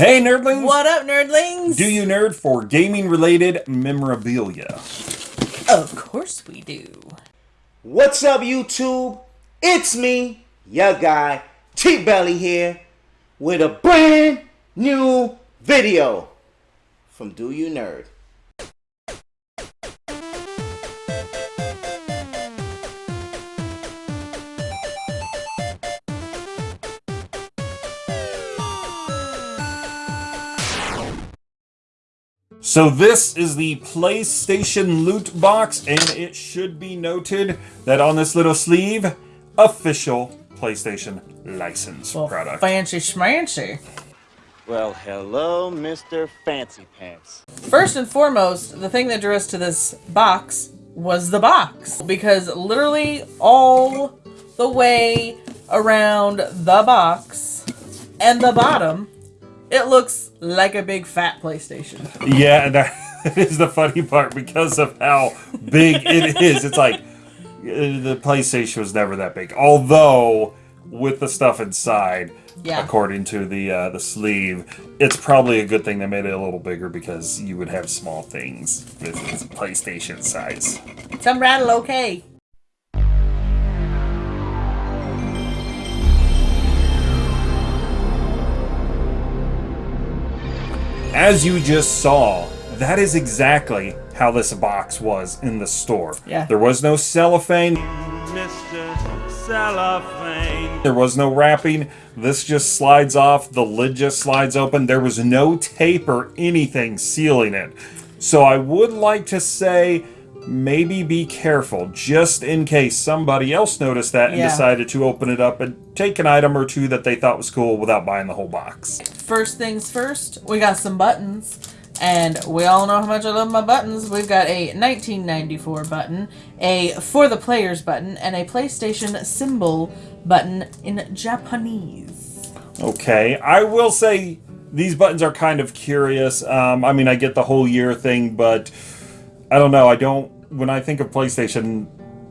Hey, nerdlings! What up, nerdlings? Do you nerd for gaming related memorabilia? Of course we do. What's up, YouTube? It's me, your guy, T Belly here, with a brand new video from Do You Nerd. So this is the PlayStation loot box, and it should be noted that on this little sleeve, official PlayStation license Well, product. fancy schmancy. Well, hello, Mr. Fancy Pants. First and foremost, the thing that drew us to this box was the box. Because literally all the way around the box and the bottom, it looks like a big fat PlayStation. Yeah, and that is the funny part because of how big it is. It's like uh, the PlayStation was never that big, although with the stuff inside, Yeah. according to the uh, the sleeve, it's probably a good thing they made it a little bigger because you would have small things. This is PlayStation size. Some rattle okay. As you just saw, that is exactly how this box was in the store. Yeah. There was no cellophane. Mr. Cellophane. There was no wrapping. This just slides off. The lid just slides open. There was no tape or anything sealing it. So I would like to say maybe be careful just in case somebody else noticed that and Yeah. decided to open it up and take an item or two that they thought was cool without buying the whole box. First things first, we got some buttons. And we all know how much I love my buttons. We've got a 1994 button, a For the Players button, and a PlayStation symbol button in Japanese. Okay, I will say these buttons are kind of curious. Um, I mean, I get the whole year thing, but I don't know. I don't. When I think of PlayStation,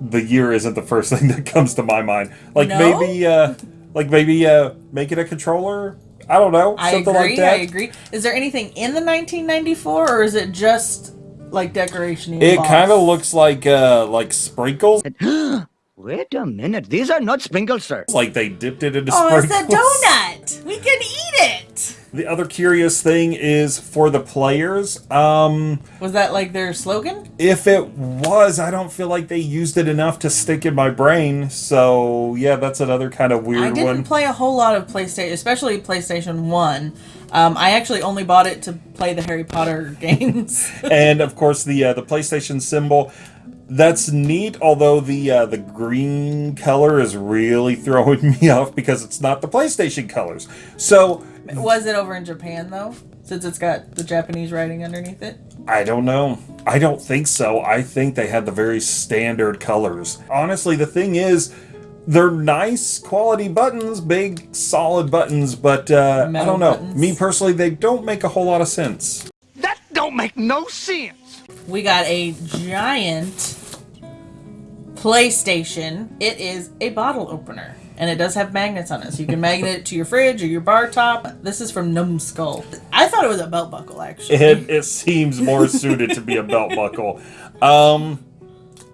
the year isn't the first thing that comes to my mind. Like No? maybe, uh, like maybe uh, make it a controller. I don't know, I something agree, like that. I agree. Is there anything in the 1994, or is it just like decoration? It kind of looks like uh, like sprinkles. Wait a minute. These are not sprinkles, sir. Like they dipped it into sprinkles. Oh, it's a donut! We can eat it! The other curious thing is for the players. Um, Was that like their slogan? If it was, I don't feel like they used it enough to stick in my brain. So yeah, that's another kind of weird one. I didn't one. play a whole lot of PlayStation, especially PlayStation 1. Um, I actually only bought it to play the Harry Potter games. and of course, the uh, the PlayStation symbol. That's neat, although the uh, the green color is really throwing me off because it's not the PlayStation colors. So Was it over in Japan though? Since it's got the Japanese writing underneath it? I don't know. I don't think so. I think they had the very standard colors. Honestly, the thing is, they're nice quality buttons, big solid buttons, but uh, I don't know. buttons. Me personally, they don't make a whole lot of sense. That don't make no sense. We got a giant PlayStation. It is a bottle opener. And it does have magnets on it, so you can magnet it to your fridge or your bar top. This is from Numskull. I thought it was a belt buckle, actually. It, it seems more suited to be a belt buckle. Um,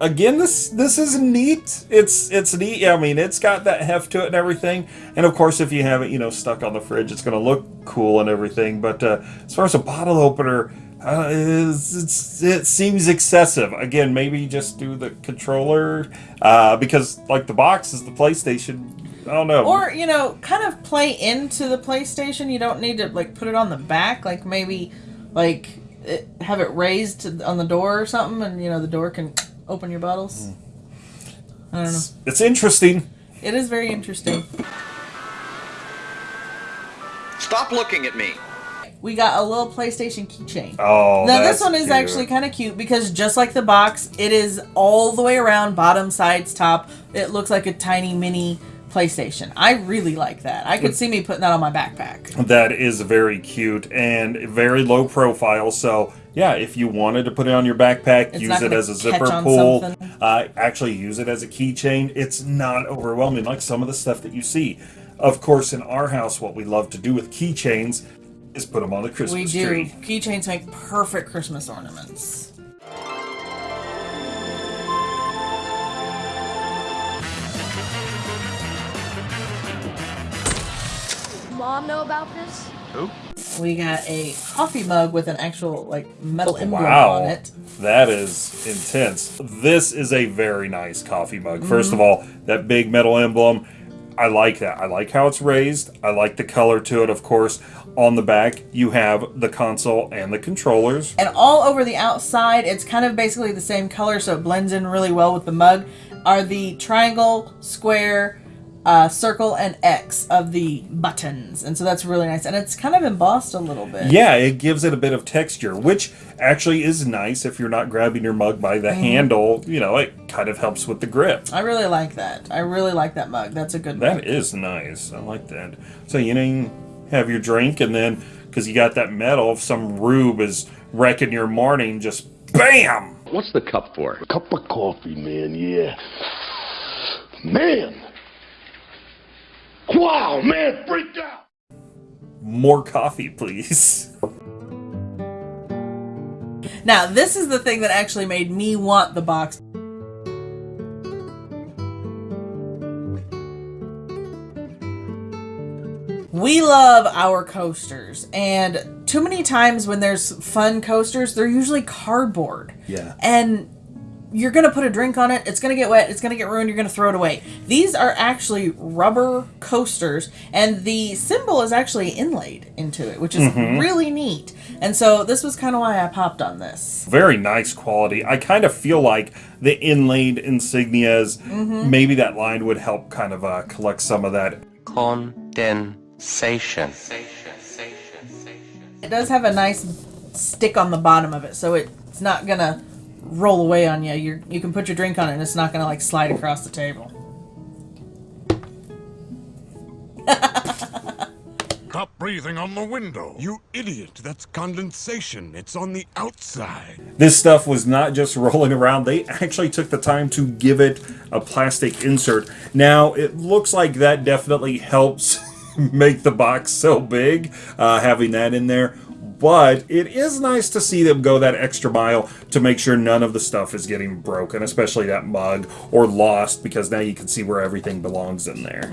again, this this is neat. It's it's neat. I mean, it's got that heft to it and everything. And of course, if you have it, you know, stuck on the fridge, it's going to look cool and everything. But uh, as far as a bottle opener, uh, it's, it's, it seems excessive. Again, maybe just do the controller uh, because like the box is the PlayStation. I don't know. Or, you know, kind of play into the PlayStation. You don't need to, like, put it on the back. Like, maybe, like, it, have it raised on the door or something, and, you know, the door can open your bottles. I don't know. it's interesting. It is very interesting. Stop looking at me. We got a little PlayStation keychain. Oh, now this one is cute. actually kind of cute because just like the box, it is all the way around, bottom, sides, top. It looks like a tiny mini PlayStation. I really like that. I could see me putting that on my backpack. That is very cute and very low profile. So yeah, if you wanted to put it on your backpack, It's use it as a zipper pull. Uh, actually, use it as a keychain. It's not overwhelming like some of the stuff that you see. Of course, in our house, what we love to do with keychains is put them on the Christmas We do. tree. Keychains make perfect Christmas ornaments. Mom know about this? We got a coffee mug with an actual like metal emblem Wow, on it. that is intense. This is a very nice coffee mug. First Mm-hmm. of all, that big metal emblem, I like that. I like how it's raised. I like the color to it, of course. On the back, you have the console and the controllers. And all over the outside, it's kind of basically the same color, so it blends in really well with the mug. Are the triangle, square, uh, circle, and X of the buttons, and so that's really nice. And it's kind of embossed a little bit. Yeah, it gives it a bit of texture, which actually is nice if you're not grabbing your mug by the handle. You know, it kind of helps with the grip. I really like that. I really like that mug. That's a good mug. That is nice. I like that. So you know, have your drink, and then because you got that metal, if some rube is wrecking your morning, just bam. What's the cup for? Cup of coffee, man, yeah. Man! Wow, man, freaked out! More coffee, please. Now, this is the thing that actually made me want the box. We love our coasters, and too many times when there's fun coasters, they're usually cardboard. Yeah. And you're gonna put a drink on it, it's gonna get wet, it's gonna get ruined, you're gonna throw it away. These are actually rubber coasters, and the symbol is actually inlaid into it, which is really neat. And so this was kind of why I popped on this. Very nice quality. I kind of feel like the inlaid insignias, Mm-hmm. maybe that line would help kind of uh, collect some of that. Condensation. It does have a nice stick on the bottom of it, so it's not gonna roll away on you. You you can put your drink on it, and it's not gonna like slide across the table. Stop breathing on the window. You idiot. That's condensation. It's on the outside. This stuff was not just rolling around. They actually took the time to give it a plastic insert. Now, it looks like that definitely helps make the box so big, uh, having that in there. But it is nice to see them go that extra mile to make sure none of the stuff is getting broken, especially that mug or lost, because now you can see where everything belongs in there.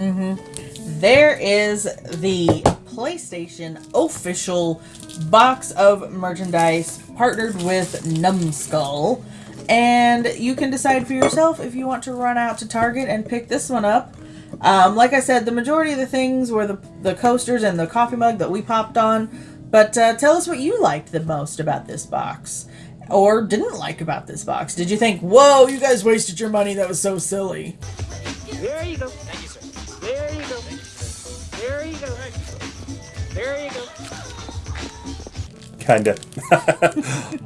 There is the PlayStation official box of merchandise partnered with Numskull. And you can decide for yourself if you want to run out to Target and pick this one up. Um, like I said, the majority of the things were the, the coasters and the coffee mug that we popped on. But uh, tell us what you liked the most about this box. Or didn't like about this box. Did you think, whoa, you guys wasted your money, that was so silly? There you go. Thank you, sir. There you go. There you go. There you go. kind of.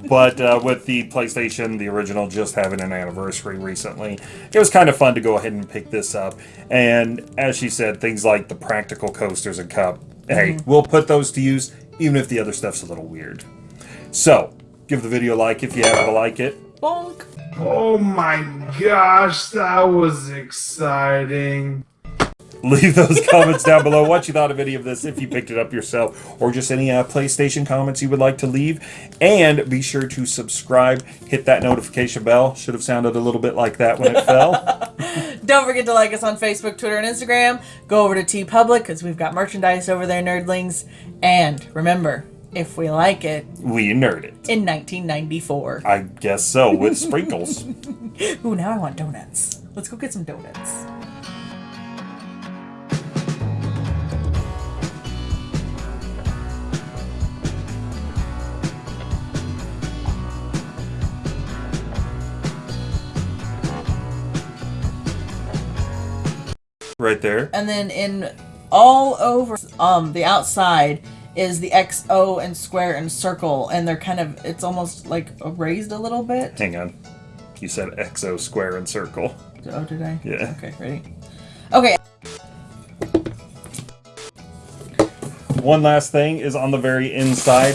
but uh, with the PlayStation, the original, just having an anniversary recently, it was kind of fun to go ahead and pick this up. And as she said, things like the practical coasters and cup, hey, we'll put those to use, even if the other stuff's a little weird. So, give the video a like if you happen to like it. Bonk! Oh my gosh, that was exciting. Leave those comments down below what you thought of any of this, if you picked it up yourself, or just any uh, PlayStation comments you would like to leave. And be sure to subscribe, hit that notification bell. Should have sounded a little bit like that when it fell. Don't forget to like us on Facebook, Twitter, and Instagram. Go over to TeePublic because we've got merchandise over there, nerdlings. And remember, if we like it, We nerd it. in 1994. I guess so, with sprinkles. Ooh, now I want donuts. Let's go get some donuts. Right there. And then in all over um the outside is the XO and square and circle, and they're kind of it's almost like raised a little bit. Hang on. You said X, O, square, and circle. Oh, did I? Yeah. Okay, ready. Okay. One last thing is on the very inside.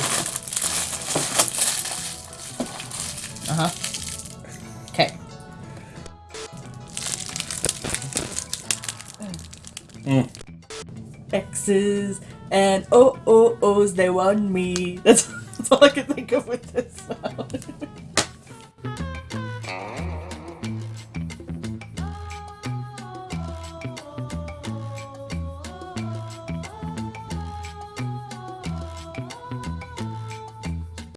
And oh oh knows they want me. That's, that's all I can think of with this sound.